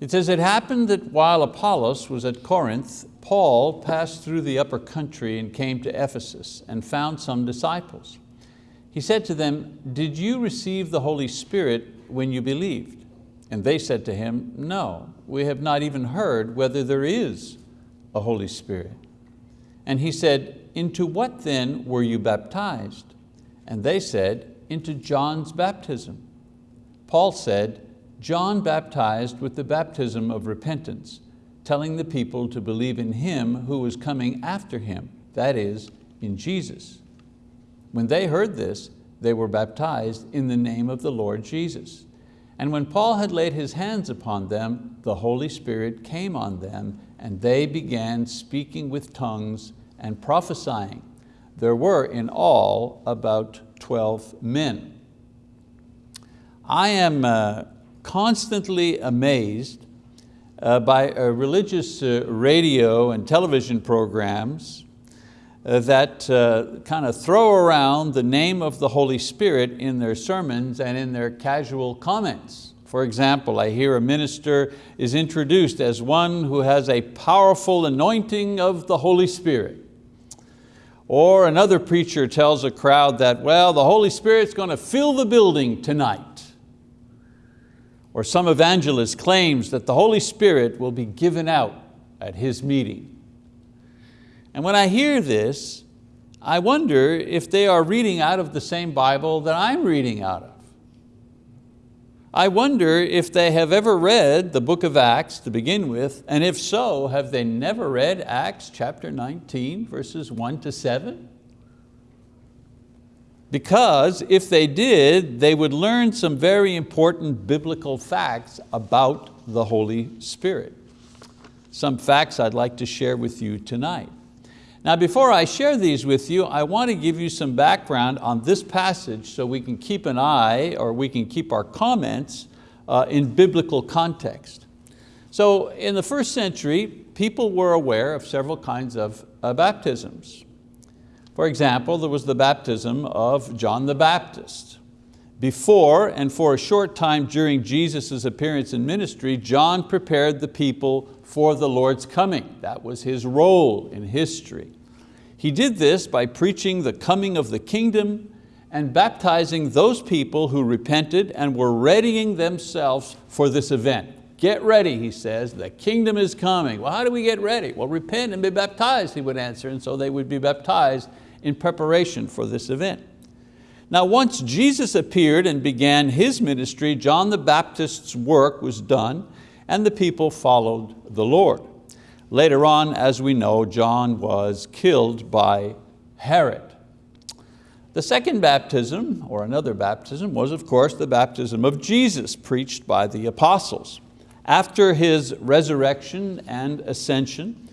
It says, it happened that while Apollos was at Corinth, Paul passed through the upper country and came to Ephesus and found some disciples. He said to them, did you receive the Holy Spirit when you believed? And they said to him, no, we have not even heard whether there is a Holy Spirit. And he said, into what then were you baptized? And they said, into John's baptism. Paul said, John baptized with the baptism of repentance, telling the people to believe in him who was coming after him, that is, in Jesus. When they heard this, they were baptized in the name of the Lord Jesus. And when Paul had laid his hands upon them, the Holy Spirit came on them, and they began speaking with tongues and prophesying. There were in all about 12 men. I am uh, constantly amazed uh, by uh, religious uh, radio and television programs uh, that uh, kind of throw around the name of the Holy Spirit in their sermons and in their casual comments. For example, I hear a minister is introduced as one who has a powerful anointing of the Holy Spirit. Or another preacher tells a crowd that, well, the Holy Spirit's going to fill the building tonight. Or some evangelist claims that the Holy Spirit will be given out at his meeting. And when I hear this, I wonder if they are reading out of the same Bible that I'm reading out of. I wonder if they have ever read the book of Acts to begin with, and if so, have they never read Acts chapter 19, verses one to seven? Because if they did, they would learn some very important biblical facts about the Holy Spirit. Some facts I'd like to share with you tonight. Now before I share these with you, I want to give you some background on this passage so we can keep an eye or we can keep our comments uh, in biblical context. So in the first century, people were aware of several kinds of uh, baptisms. For example, there was the baptism of John the Baptist. Before and for a short time during Jesus' appearance in ministry, John prepared the people for the Lord's coming. That was his role in history. He did this by preaching the coming of the kingdom and baptizing those people who repented and were readying themselves for this event. Get ready, he says, the kingdom is coming. Well, how do we get ready? Well, repent and be baptized, he would answer, and so they would be baptized in preparation for this event. Now once Jesus appeared and began his ministry, John the Baptist's work was done and the people followed the Lord. Later on, as we know, John was killed by Herod. The second baptism, or another baptism, was of course the baptism of Jesus preached by the apostles. After his resurrection and ascension,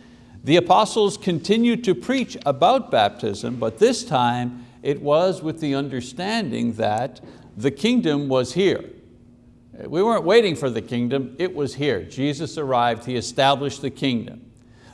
the apostles continued to preach about baptism, but this time it was with the understanding that the kingdom was here. We weren't waiting for the kingdom, it was here. Jesus arrived, He established the kingdom.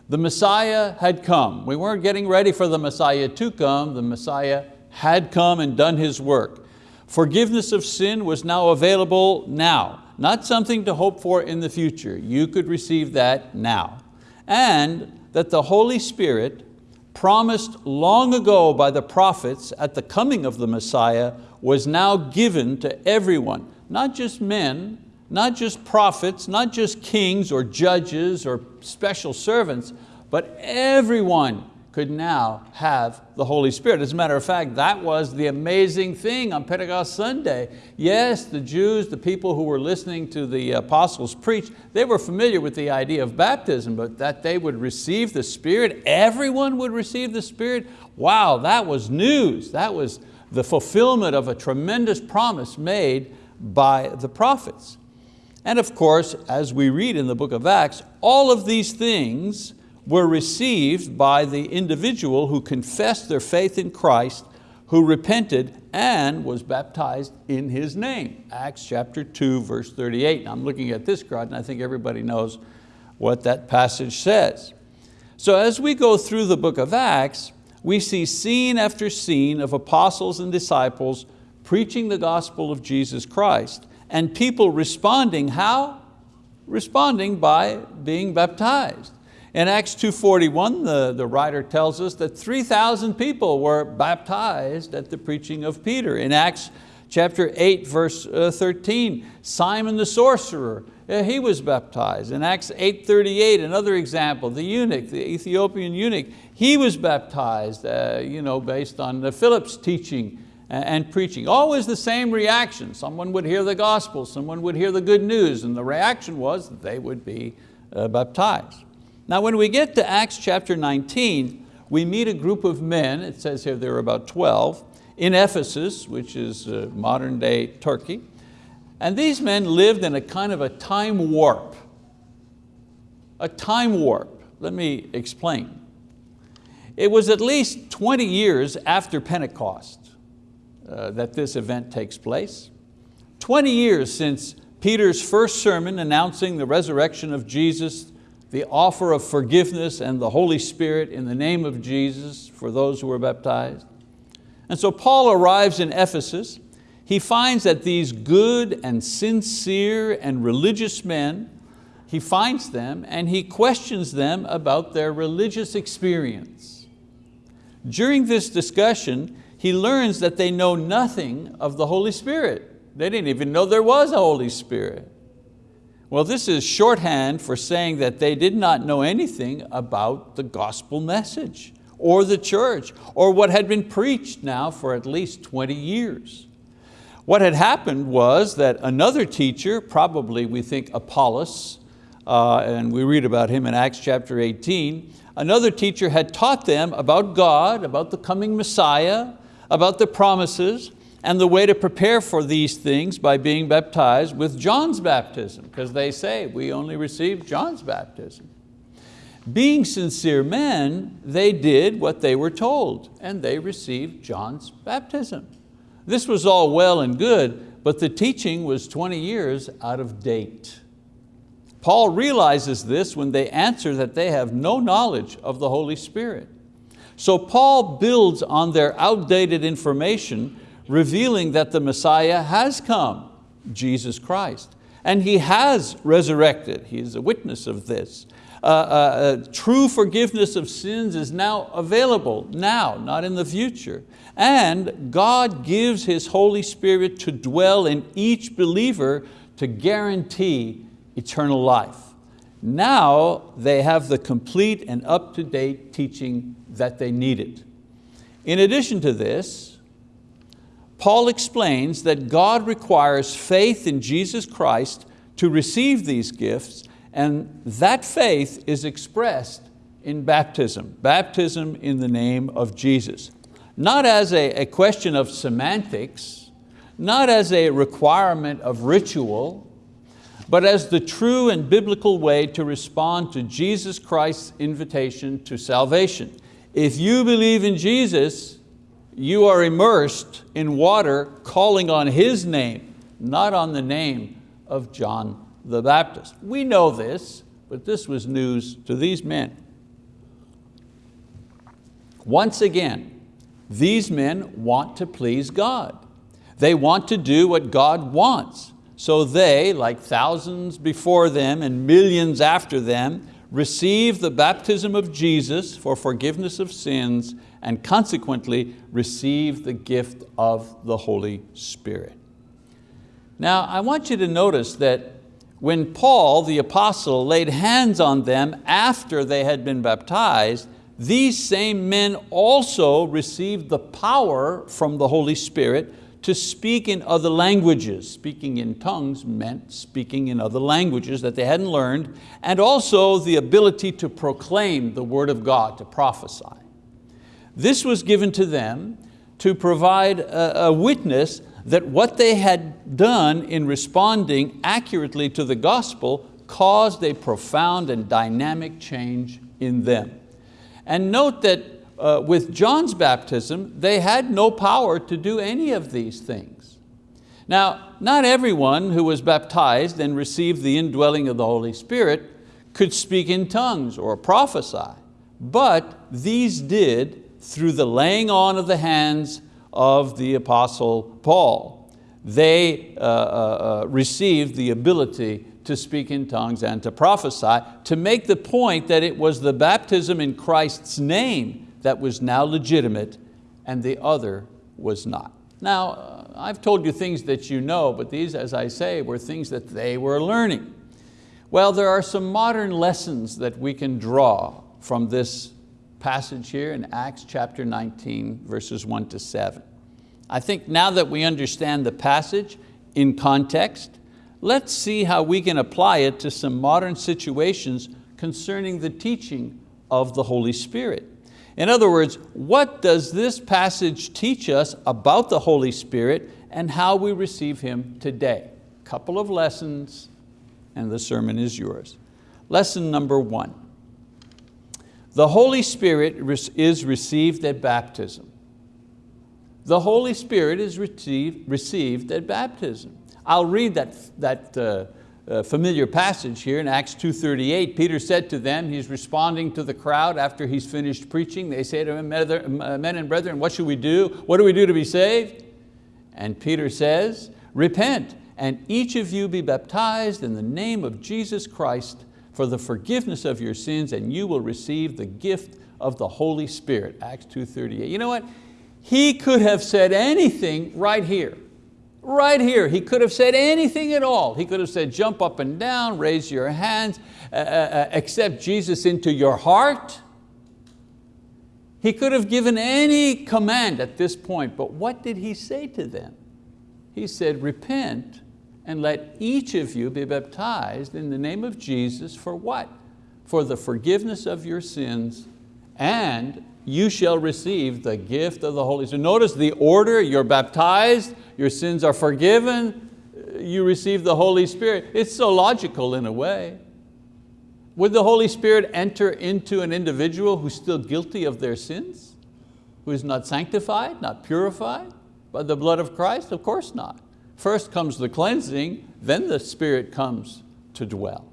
The Messiah had come. We weren't getting ready for the Messiah to come, the Messiah had come and done His work. Forgiveness of sin was now available now, not something to hope for in the future. You could receive that now. And that the Holy Spirit promised long ago by the prophets at the coming of the Messiah was now given to everyone, not just men, not just prophets, not just kings or judges or special servants, but everyone could now have the Holy Spirit. As a matter of fact, that was the amazing thing on Pentecost Sunday. Yes, the Jews, the people who were listening to the apostles preach, they were familiar with the idea of baptism, but that they would receive the Spirit, everyone would receive the Spirit, wow, that was news. That was the fulfillment of a tremendous promise made by the prophets. And of course, as we read in the book of Acts, all of these things were received by the individual who confessed their faith in Christ, who repented and was baptized in His name. Acts chapter 2, verse 38. I'm looking at this crowd and I think everybody knows what that passage says. So as we go through the book of Acts, we see scene after scene of apostles and disciples preaching the gospel of Jesus Christ and people responding how? responding by being baptized. In Acts 2.41, the, the writer tells us that 3,000 people were baptized at the preaching of Peter. In Acts chapter 8, verse uh, 13, Simon the sorcerer, uh, he was baptized. In Acts 8.38, another example, the eunuch, the Ethiopian eunuch, he was baptized uh, you know, based on Philip's teaching and preaching. Always the same reaction. Someone would hear the gospel, someone would hear the good news, and the reaction was they would be uh, baptized. Now when we get to Acts chapter 19, we meet a group of men, it says here there are about 12, in Ephesus, which is uh, modern day Turkey. And these men lived in a kind of a time warp. A time warp, let me explain. It was at least 20 years after Pentecost uh, that this event takes place. 20 years since Peter's first sermon announcing the resurrection of Jesus the offer of forgiveness and the Holy Spirit in the name of Jesus for those who were baptized. And so Paul arrives in Ephesus. He finds that these good and sincere and religious men, he finds them and he questions them about their religious experience. During this discussion, he learns that they know nothing of the Holy Spirit. They didn't even know there was a Holy Spirit. Well, this is shorthand for saying that they did not know anything about the gospel message or the church or what had been preached now for at least 20 years. What had happened was that another teacher, probably we think Apollos, uh, and we read about him in Acts chapter 18, another teacher had taught them about God, about the coming Messiah, about the promises, and the way to prepare for these things by being baptized with John's baptism, because they say we only received John's baptism. Being sincere men, they did what they were told, and they received John's baptism. This was all well and good, but the teaching was 20 years out of date. Paul realizes this when they answer that they have no knowledge of the Holy Spirit. So Paul builds on their outdated information revealing that the Messiah has come, Jesus Christ. And He has resurrected, He is a witness of this. Uh, uh, uh, true forgiveness of sins is now available, now, not in the future. And God gives His Holy Spirit to dwell in each believer to guarantee eternal life. Now they have the complete and up-to-date teaching that they needed. In addition to this, Paul explains that God requires faith in Jesus Christ to receive these gifts and that faith is expressed in baptism, baptism in the name of Jesus. Not as a, a question of semantics, not as a requirement of ritual, but as the true and biblical way to respond to Jesus Christ's invitation to salvation. If you believe in Jesus, you are immersed in water calling on His name, not on the name of John the Baptist. We know this, but this was news to these men. Once again, these men want to please God. They want to do what God wants. So they, like thousands before them and millions after them, receive the baptism of Jesus for forgiveness of sins and consequently receive the gift of the Holy Spirit. Now I want you to notice that when Paul, the apostle, laid hands on them after they had been baptized, these same men also received the power from the Holy Spirit to speak in other languages. Speaking in tongues meant speaking in other languages that they hadn't learned, and also the ability to proclaim the word of God, to prophesy. This was given to them to provide a, a witness that what they had done in responding accurately to the gospel caused a profound and dynamic change in them. And note that uh, with John's baptism, they had no power to do any of these things. Now, not everyone who was baptized and received the indwelling of the Holy Spirit could speak in tongues or prophesy, but these did through the laying on of the hands of the Apostle Paul. They uh, uh, uh, received the ability to speak in tongues and to prophesy, to make the point that it was the baptism in Christ's name that was now legitimate and the other was not. Now, uh, I've told you things that you know, but these, as I say, were things that they were learning. Well, there are some modern lessons that we can draw from this passage here in Acts chapter 19, verses one to seven. I think now that we understand the passage in context, let's see how we can apply it to some modern situations concerning the teaching of the Holy Spirit. In other words, what does this passage teach us about the Holy Spirit and how we receive Him today? Couple of lessons and the sermon is yours. Lesson number one. The Holy Spirit is received at baptism. The Holy Spirit is received, received at baptism. I'll read that, that uh, uh, familiar passage here in Acts 2.38. Peter said to them, he's responding to the crowd after he's finished preaching. They say to him, men and brethren, what should we do? What do we do to be saved? And Peter says, repent and each of you be baptized in the name of Jesus Christ for the forgiveness of your sins and you will receive the gift of the Holy Spirit, Acts 2.38. You know what? He could have said anything right here. Right here, he could have said anything at all. He could have said, jump up and down, raise your hands, uh, uh, uh, accept Jesus into your heart. He could have given any command at this point, but what did he say to them? He said, repent and let each of you be baptized in the name of Jesus for what? For the forgiveness of your sins and you shall receive the gift of the Holy Spirit. Notice the order, you're baptized, your sins are forgiven, uh, you receive the Holy Spirit. It's so logical in a way. Would the Holy Spirit enter into an individual who's still guilty of their sins? Who is not sanctified, not purified by the blood of Christ? Of course not. First comes the cleansing, then the Spirit comes to dwell.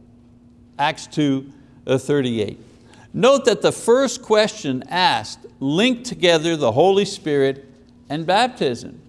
Acts 2, uh, 38. Note that the first question asked linked together the Holy Spirit and baptism.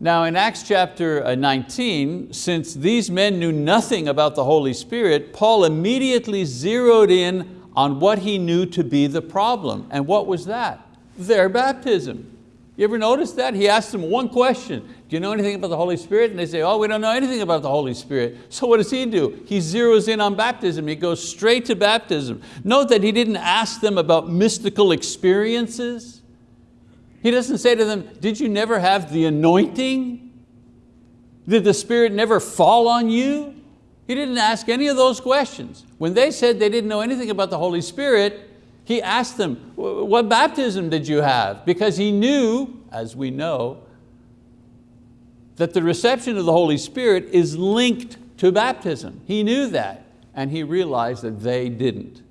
Now in Acts chapter uh, 19, since these men knew nothing about the Holy Spirit, Paul immediately zeroed in on what he knew to be the problem. And what was that? Their baptism. You ever notice that? He asked them one question. Do you know anything about the Holy Spirit? And they say, oh, we don't know anything about the Holy Spirit. So what does he do? He zeroes in on baptism. He goes straight to baptism. Note that he didn't ask them about mystical experiences. He doesn't say to them, did you never have the anointing? Did the Spirit never fall on you? He didn't ask any of those questions. When they said they didn't know anything about the Holy Spirit, he asked them, what baptism did you have? Because he knew, as we know, that the reception of the Holy Spirit is linked to baptism. He knew that, and he realized that they didn't.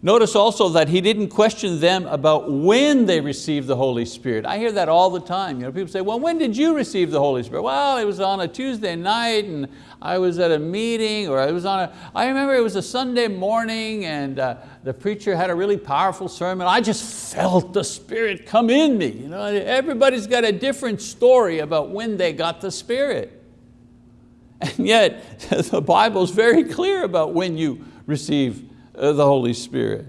Notice also that he didn't question them about when they received the Holy Spirit. I hear that all the time. You know, people say, well, when did you receive the Holy Spirit? Well, it was on a Tuesday night and I was at a meeting or I was on a, I remember it was a Sunday morning and uh, the preacher had a really powerful sermon. I just felt the Spirit come in me. You know, everybody's got a different story about when they got the Spirit. And yet, the Bible's very clear about when you receive the Holy Spirit.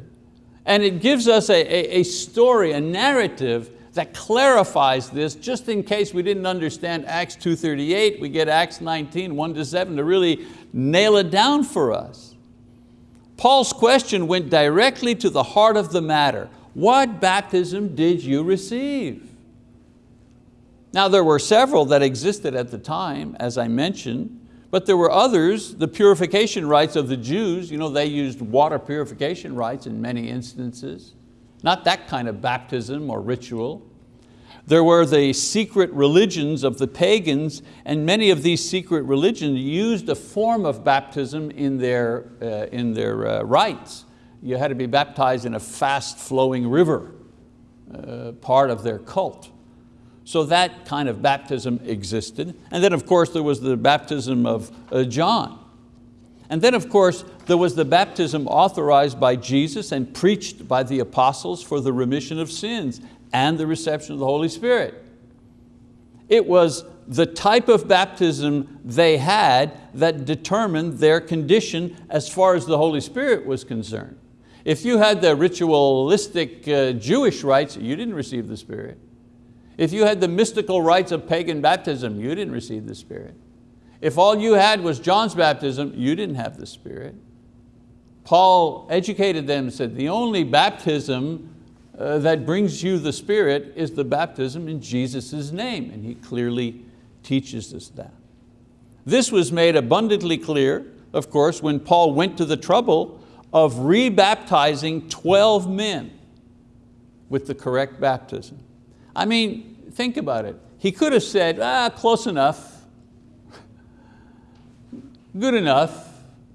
And it gives us a, a, a story, a narrative that clarifies this, just in case we didn't understand Acts 2.38, we get Acts 19, 1 to 7 to really nail it down for us. Paul's question went directly to the heart of the matter. What baptism did you receive? Now there were several that existed at the time, as I mentioned, but there were others, the purification rites of the Jews, you know, they used water purification rites in many instances. Not that kind of baptism or ritual. There were the secret religions of the pagans, and many of these secret religions used a form of baptism in their, uh, in their uh, rites. You had to be baptized in a fast flowing river, uh, part of their cult. So that kind of baptism existed. And then of course there was the baptism of uh, John. And then of course there was the baptism authorized by Jesus and preached by the apostles for the remission of sins and the reception of the Holy Spirit. It was the type of baptism they had that determined their condition as far as the Holy Spirit was concerned. If you had the ritualistic uh, Jewish rites, you didn't receive the Spirit. If you had the mystical rites of pagan baptism, you didn't receive the Spirit. If all you had was John's baptism, you didn't have the Spirit. Paul educated them and said, the only baptism uh, that brings you the Spirit is the baptism in Jesus' name. And he clearly teaches us that. This was made abundantly clear, of course, when Paul went to the trouble of rebaptizing 12 men with the correct baptism. I mean, think about it. He could have said, ah, close enough, good enough,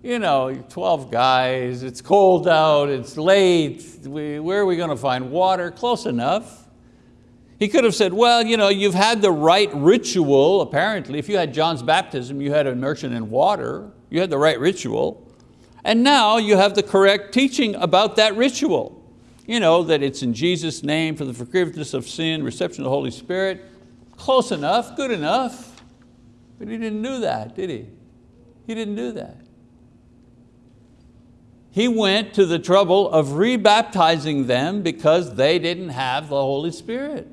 you know, 12 guys, it's cold out, it's late, we, where are we going to find water? Close enough. He could have said, well, you know, you've had the right ritual, apparently. If you had John's baptism, you had immersion in water, you had the right ritual. And now you have the correct teaching about that ritual. You know, that it's in Jesus' name for the forgiveness of sin, reception of the Holy Spirit. Close enough, good enough. But he didn't do that, did he? He didn't do that. He went to the trouble of rebaptizing them because they didn't have the Holy Spirit.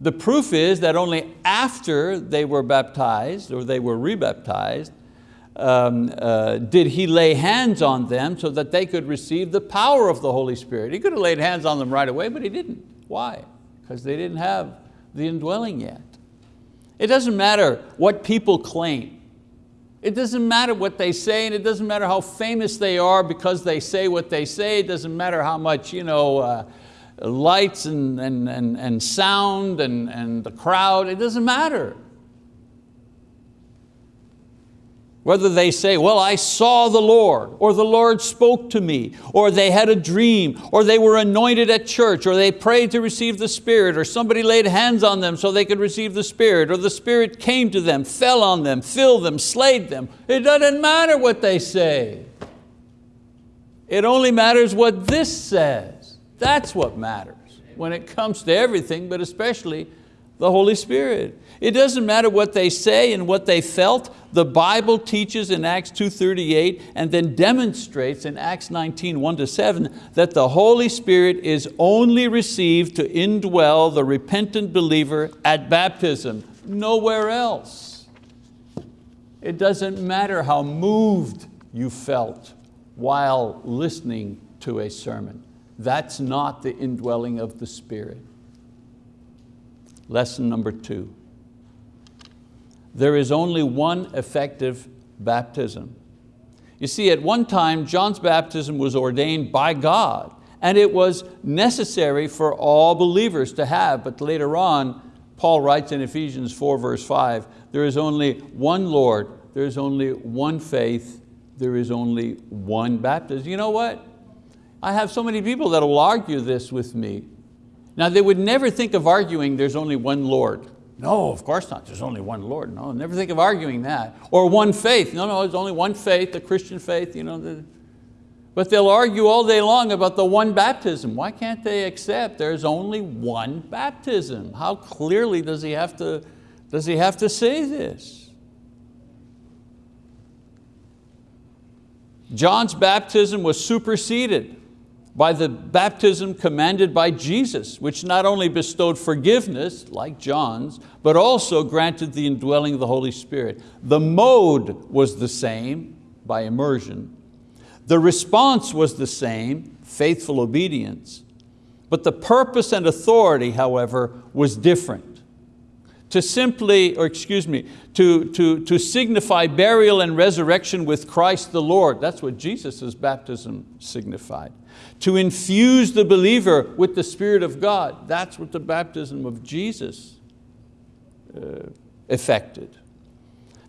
The proof is that only after they were baptized or they were rebaptized um, uh, did he lay hands on them so that they could receive the power of the Holy Spirit. He could have laid hands on them right away, but he didn't. Why? Because they didn't have the indwelling yet. It doesn't matter what people claim. It doesn't matter what they say and it doesn't matter how famous they are because they say what they say. It doesn't matter how much you know, uh, lights and, and, and, and sound and, and the crowd, it doesn't matter. Whether they say, well, I saw the Lord, or the Lord spoke to me, or they had a dream, or they were anointed at church, or they prayed to receive the Spirit, or somebody laid hands on them so they could receive the Spirit, or the Spirit came to them, fell on them, filled them, slayed them. It doesn't matter what they say. It only matters what this says. That's what matters when it comes to everything, but especially the Holy Spirit. It doesn't matter what they say and what they felt. The Bible teaches in Acts 2.38 and then demonstrates in Acts 19, 1 to 7, that the Holy Spirit is only received to indwell the repentant believer at baptism, nowhere else. It doesn't matter how moved you felt while listening to a sermon. That's not the indwelling of the Spirit. Lesson number two. There is only one effective baptism. You see, at one time, John's baptism was ordained by God and it was necessary for all believers to have, but later on, Paul writes in Ephesians 4 verse 5, there is only one Lord, there is only one faith, there is only one baptism. You know what? I have so many people that will argue this with me. Now they would never think of arguing there's only one Lord. No, of course not, there's only one Lord. No, never think of arguing that. Or one faith, no, no, there's only one faith, the Christian faith. You know, the, but they'll argue all day long about the one baptism. Why can't they accept there's only one baptism? How clearly does he have to, does he have to say this? John's baptism was superseded by the baptism commanded by Jesus, which not only bestowed forgiveness, like John's, but also granted the indwelling of the Holy Spirit. The mode was the same, by immersion. The response was the same, faithful obedience. But the purpose and authority, however, was different to simply, or excuse me, to, to, to signify burial and resurrection with Christ the Lord. That's what Jesus' baptism signified. To infuse the believer with the Spirit of God. That's what the baptism of Jesus uh, effected.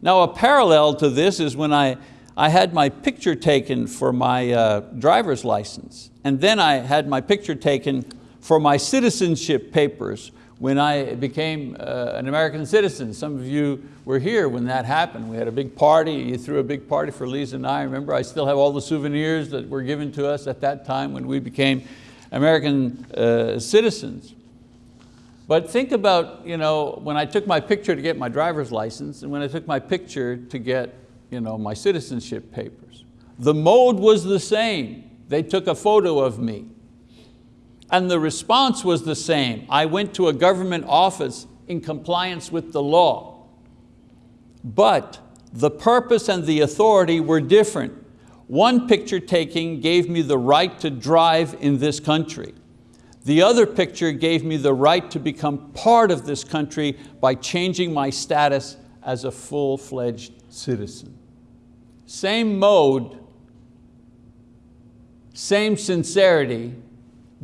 Now a parallel to this is when I, I had my picture taken for my uh, driver's license. And then I had my picture taken for my citizenship papers when I became uh, an American citizen. Some of you were here when that happened. We had a big party, you threw a big party for Lisa and I. Remember, I still have all the souvenirs that were given to us at that time when we became American uh, citizens. But think about you know, when I took my picture to get my driver's license and when I took my picture to get you know, my citizenship papers. The mode was the same. They took a photo of me. And the response was the same. I went to a government office in compliance with the law. But the purpose and the authority were different. One picture taking gave me the right to drive in this country. The other picture gave me the right to become part of this country by changing my status as a full-fledged citizen. Same mode, same sincerity,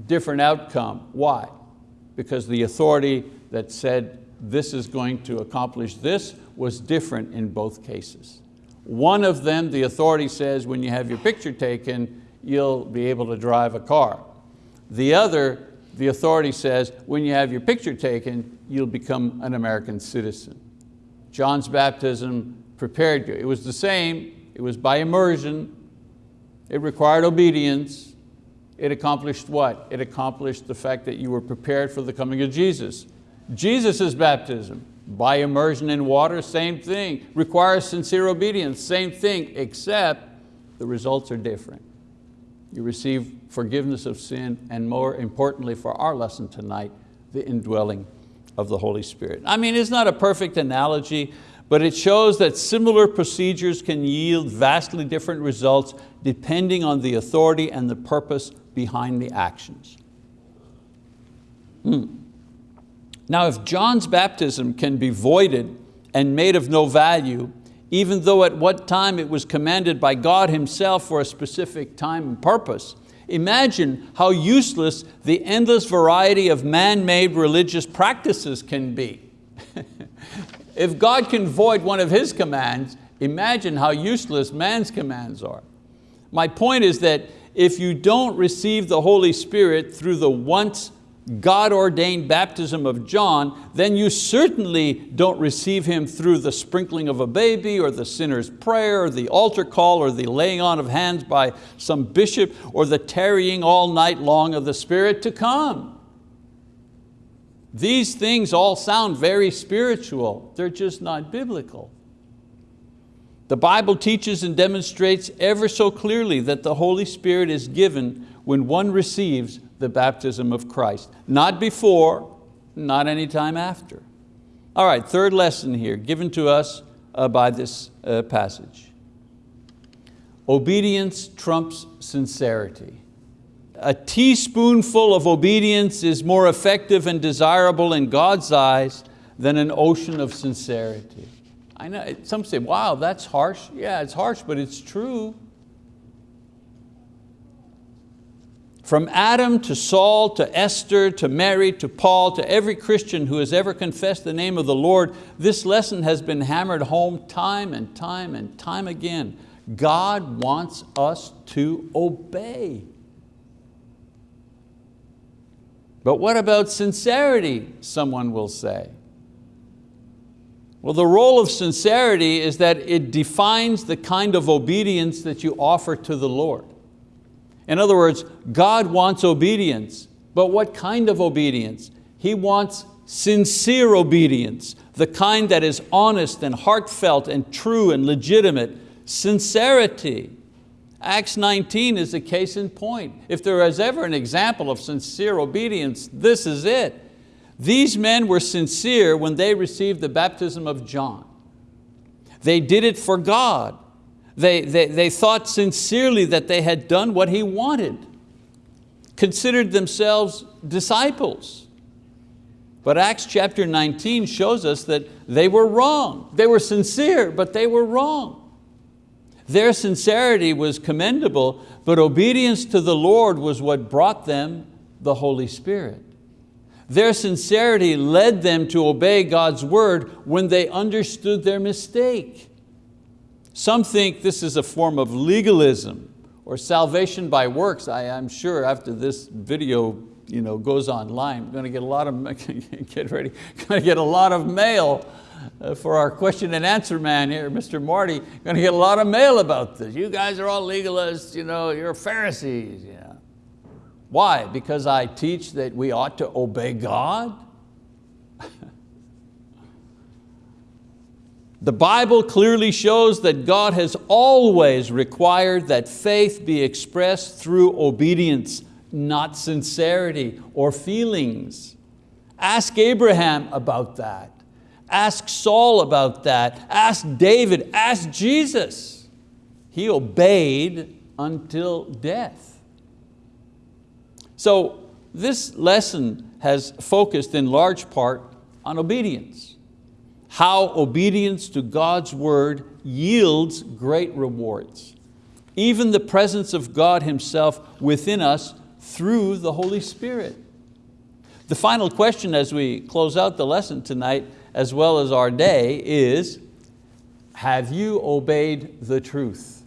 different outcome. Why? Because the authority that said this is going to accomplish this was different in both cases. One of them, the authority says when you have your picture taken, you'll be able to drive a car. The other, the authority says when you have your picture taken, you'll become an American citizen. John's baptism prepared you. It was the same, it was by immersion, it required obedience, it accomplished what? It accomplished the fact that you were prepared for the coming of Jesus. Jesus' baptism, by immersion in water, same thing. Requires sincere obedience, same thing, except the results are different. You receive forgiveness of sin and more importantly for our lesson tonight, the indwelling of the Holy Spirit. I mean, it's not a perfect analogy, but it shows that similar procedures can yield vastly different results depending on the authority and the purpose behind the actions. Hmm. Now if John's baptism can be voided and made of no value, even though at what time it was commanded by God himself for a specific time and purpose, imagine how useless the endless variety of man-made religious practices can be. if God can void one of His commands, imagine how useless man's commands are. My point is that if you don't receive the Holy Spirit through the once God-ordained baptism of John, then you certainly don't receive Him through the sprinkling of a baby or the sinner's prayer or the altar call or the laying on of hands by some bishop or the tarrying all night long of the Spirit to come. These things all sound very spiritual, they're just not biblical. The Bible teaches and demonstrates ever so clearly that the Holy Spirit is given when one receives the baptism of Christ. Not before, not any time after. All right, third lesson here, given to us uh, by this uh, passage. Obedience trumps sincerity. A teaspoonful of obedience is more effective and desirable in God's eyes than an ocean of sincerity. I know, some say, wow, that's harsh. Yeah, it's harsh, but it's true. From Adam to Saul to Esther to Mary to Paul to every Christian who has ever confessed the name of the Lord, this lesson has been hammered home time and time and time again. God wants us to obey. But what about sincerity, someone will say? Well, the role of sincerity is that it defines the kind of obedience that you offer to the Lord. In other words, God wants obedience, but what kind of obedience? He wants sincere obedience, the kind that is honest and heartfelt and true and legitimate, sincerity. Acts 19 is a case in point. If there is ever an example of sincere obedience, this is it. These men were sincere when they received the baptism of John. They did it for God. They, they, they thought sincerely that they had done what he wanted, considered themselves disciples. But Acts chapter 19 shows us that they were wrong. They were sincere, but they were wrong. Their sincerity was commendable, but obedience to the Lord was what brought them the Holy Spirit. Their sincerity led them to obey God's word when they understood their mistake. Some think this is a form of legalism or salvation by works. I, am sure after this video you know, goes online, I'm going to get a lot of, get ready, going to get a lot of mail uh, for our question and answer man here, Mr. Marty, going to get a lot of mail about this. You guys are all legalists, you know, you're Pharisees. Yeah. Why? Because I teach that we ought to obey God? The Bible clearly shows that God has always required that faith be expressed through obedience, not sincerity or feelings. Ask Abraham about that. Ask Saul about that. Ask David, ask Jesus. He obeyed until death. So this lesson has focused in large part on obedience. How obedience to God's word yields great rewards. Even the presence of God Himself within us through the Holy Spirit. The final question as we close out the lesson tonight, as well as our day, is, have you obeyed the truth?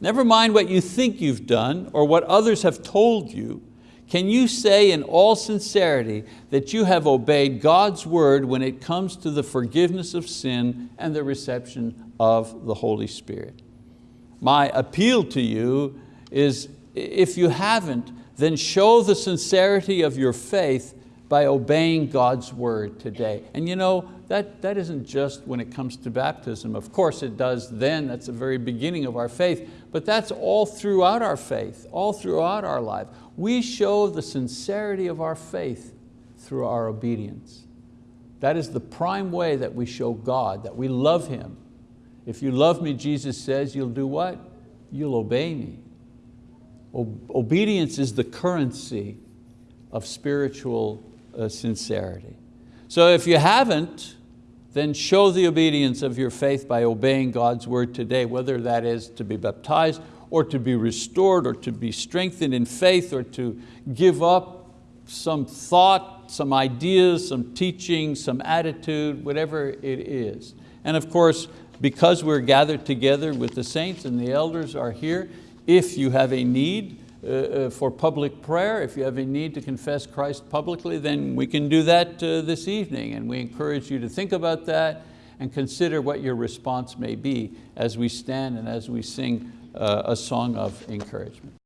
Never mind what you think you've done or what others have told you, can you say in all sincerity that you have obeyed God's word when it comes to the forgiveness of sin and the reception of the Holy Spirit? My appeal to you is if you haven't, then show the sincerity of your faith by obeying God's word today. And you know, that, that isn't just when it comes to baptism. Of course it does then, that's the very beginning of our faith, but that's all throughout our faith, all throughout our life. We show the sincerity of our faith through our obedience. That is the prime way that we show God, that we love Him. If you love me, Jesus says, you'll do what? You'll obey me. Obedience is the currency of spiritual uh, sincerity. So if you haven't, then show the obedience of your faith by obeying God's word today, whether that is to be baptized or to be restored or to be strengthened in faith or to give up some thought, some ideas, some teaching, some attitude, whatever it is. And of course, because we're gathered together with the saints and the elders are here, if you have a need uh, uh, for public prayer, if you have a need to confess Christ publicly, then we can do that uh, this evening. And we encourage you to think about that and consider what your response may be as we stand and as we sing uh, a song of encouragement.